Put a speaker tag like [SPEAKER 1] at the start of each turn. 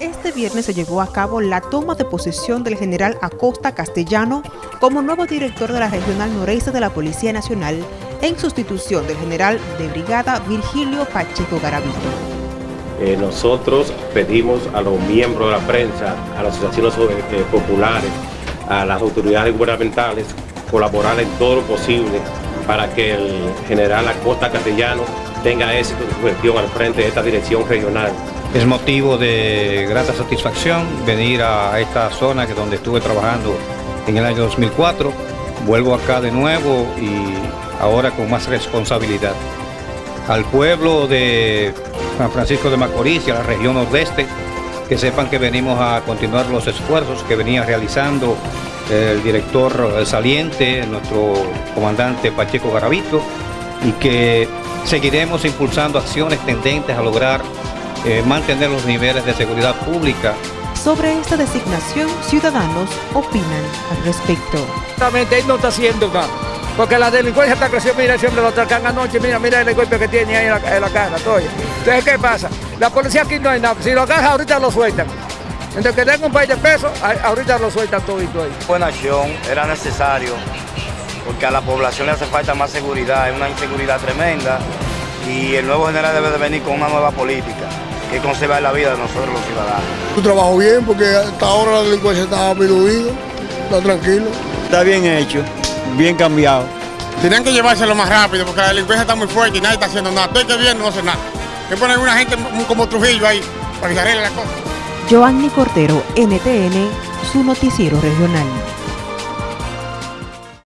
[SPEAKER 1] Este viernes se llevó a cabo la toma de posesión del general Acosta Castellano como nuevo director de la Regional Noreste de la Policía Nacional en sustitución del general de brigada Virgilio Pacheco Garavito.
[SPEAKER 2] Eh, nosotros pedimos a los miembros de la prensa, a las asociaciones eh, populares, a las autoridades gubernamentales, colaborar en todo lo posible para que el general Acosta Castellano tenga éxito en su gestión al frente de esta dirección regional.
[SPEAKER 3] Es motivo de grata satisfacción venir a esta zona que donde estuve trabajando en el año 2004. Vuelvo acá de nuevo y ahora con más responsabilidad. Al pueblo de San Francisco de Macorís y a la región nordeste, que sepan que venimos a continuar los esfuerzos que venía realizando el director saliente, nuestro comandante Pacheco Garavito, y que seguiremos impulsando acciones tendentes a lograr eh, mantener los niveles de seguridad pública.
[SPEAKER 1] Sobre esta designación, ciudadanos opinan al respecto.
[SPEAKER 4] Exactamente, él no está haciendo nada, porque la delincuencia está creciendo, mira, siempre lo atracan anoche, mira, mira el golpe que tiene ahí en la, en la cara, todo. Entonces, ¿qué pasa? La policía aquí no hay nada, si lo agarra ahorita lo sueltan. Entonces, que tenga un país de peso, ahorita lo sueltan todo ahí.
[SPEAKER 5] Buena acción, era necesario, porque a la población le hace falta más seguridad, es una inseguridad tremenda, y el nuevo general debe de venir con una nueva política que conserva la vida de nosotros los ciudadanos.
[SPEAKER 6] Un trabajo bien porque hasta ahora la delincuencia está disminuida, está tranquilo.
[SPEAKER 7] Está bien hecho, bien cambiado.
[SPEAKER 6] Tienen que llevárselo más rápido porque la delincuencia está muy fuerte y nadie está haciendo nada. Estoy que bien no hace nada. Que poner una gente como Trujillo ahí para que se arregle la cosa.
[SPEAKER 1] Joanny Cortero, NTN, su noticiero regional.